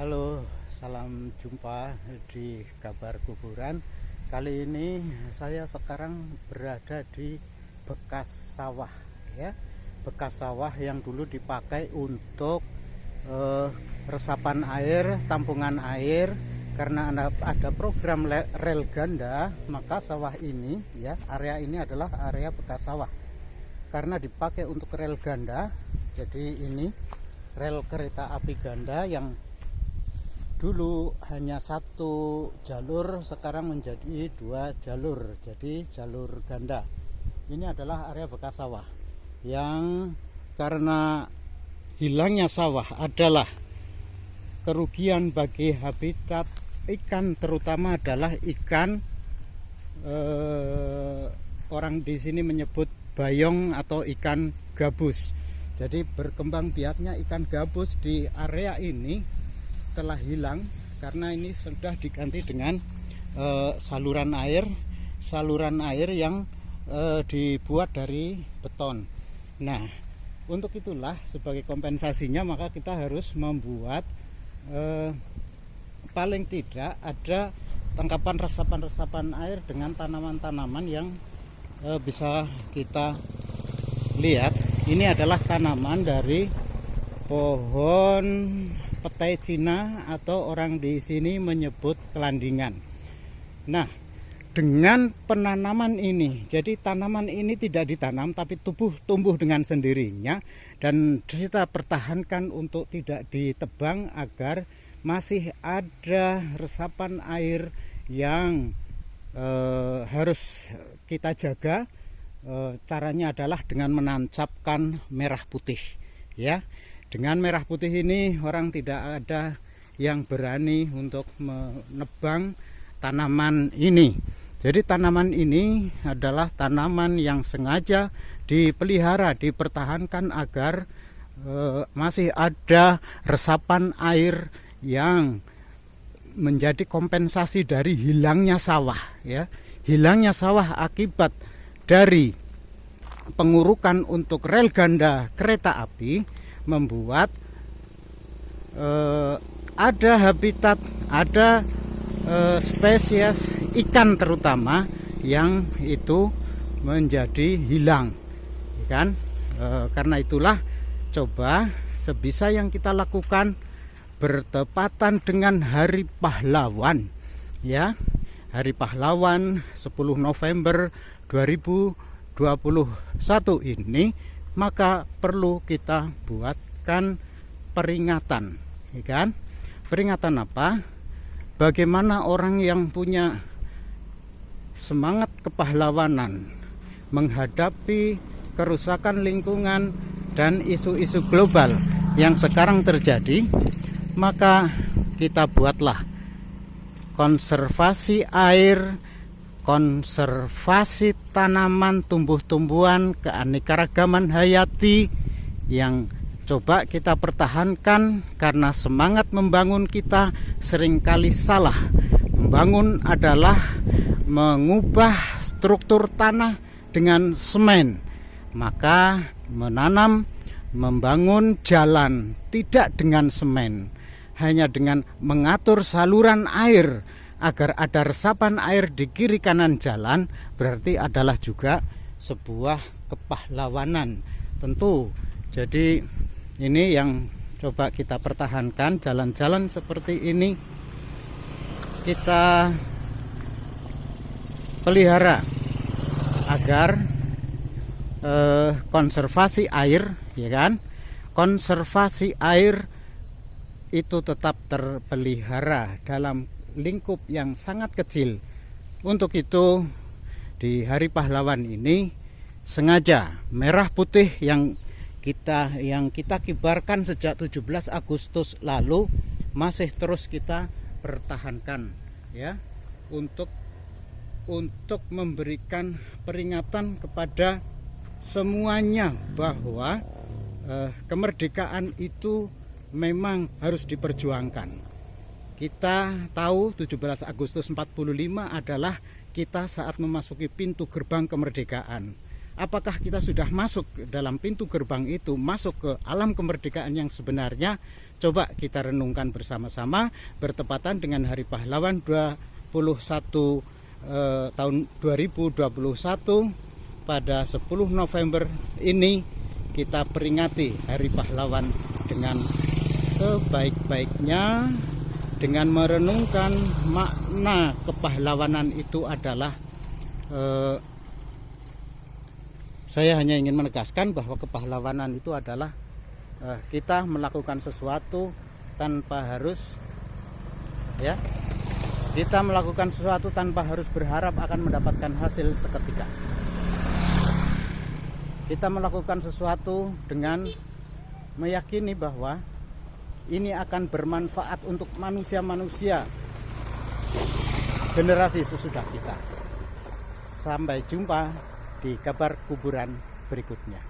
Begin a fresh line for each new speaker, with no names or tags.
Halo, salam jumpa di kabar kuburan. Kali ini saya sekarang berada di bekas sawah, ya, bekas sawah yang dulu dipakai untuk eh, resapan air, tampungan air. Karena ada, program rel ganda, maka sawah ini, ya, area ini adalah area bekas sawah. Karena dipakai untuk rel ganda, jadi ini rel kereta api ganda yang dulu hanya satu jalur sekarang menjadi dua jalur. Jadi jalur ganda. Ini adalah area bekas sawah yang karena hilangnya sawah adalah kerugian bagi habitat ikan terutama adalah ikan. Eh, orang di sini menyebut bayong atau ikan gabus. Jadi berkembang biaknya ikan gabus di area ini telah hilang karena ini sudah diganti dengan uh, saluran air saluran air yang uh, dibuat dari beton. Nah untuk itulah sebagai kompensasinya maka kita harus membuat uh, paling tidak ada tangkapan resapan-resapan air dengan tanaman-tanaman yang uh, bisa kita lihat. Ini adalah tanaman dari pohon petai Cina atau orang di sini menyebut kelandingan. Nah, dengan penanaman ini, jadi tanaman ini tidak ditanam tapi tubuh tumbuh dengan sendirinya dan kita pertahankan untuk tidak ditebang agar masih ada resapan air yang e, harus kita jaga. E, caranya adalah dengan menancapkan merah putih, ya. Dengan merah putih ini orang tidak ada yang berani untuk menebang tanaman ini. Jadi tanaman ini adalah tanaman yang sengaja dipelihara, dipertahankan agar e, masih ada resapan air yang menjadi kompensasi dari hilangnya sawah ya. Hilangnya sawah akibat dari pengurukan untuk rel ganda kereta api membuat uh, ada habitat, ada uh, spesies ikan terutama yang itu menjadi hilang, kan? Uh, karena itulah coba sebisa yang kita lakukan bertepatan dengan Hari Pahlawan, ya. Hari Pahlawan 10 November 2021 ini maka perlu kita buatkan peringatan ya kan? Peringatan apa? Bagaimana orang yang punya semangat kepahlawanan menghadapi kerusakan lingkungan dan isu-isu global yang sekarang terjadi maka kita buatlah konservasi air konservasi tanaman, tumbuh-tumbuhan, keanekaragaman hayati yang coba kita pertahankan karena semangat membangun kita sering kali salah. Membangun adalah mengubah struktur tanah dengan semen. Maka menanam, membangun jalan tidak dengan semen, hanya dengan mengatur saluran air agar ada resapan air di kiri kanan jalan berarti adalah juga sebuah kepahlawanan. Tentu jadi ini yang coba kita pertahankan jalan-jalan seperti ini kita pelihara agar eh, konservasi air ya kan? Konservasi air itu tetap terpelihara dalam lingkup yang sangat kecil. Untuk itu di Hari Pahlawan ini sengaja merah putih yang kita yang kita kibarkan sejak 17 Agustus lalu masih terus kita pertahankan ya untuk untuk memberikan peringatan kepada semuanya bahwa eh, kemerdekaan itu memang harus diperjuangkan kita tahu 17 Agustus 45 adalah kita saat memasuki pintu gerbang kemerdekaan. apakah kita sudah masuk dalam pintu gerbang itu masuk ke alam kemerdekaan yang sebenarnya coba kita renungkan bersama-sama bertepatan dengan Hari Pahlawan 21 eh, tahun 2021 pada 10 November ini kita peringati Hari Pahlawan dengan sebaik-baiknya dengan merenungkan makna kepahlawanan itu adalah eh, saya hanya ingin menegaskan bahwa kepahlawanan itu adalah eh, kita melakukan sesuatu tanpa harus ya kita melakukan sesuatu tanpa harus berharap akan mendapatkan hasil seketika. Kita melakukan sesuatu dengan meyakini bahwa ini akan bermanfaat untuk manusia-manusia generasi sesudah kita. Sampai jumpa di kabar kuburan berikutnya.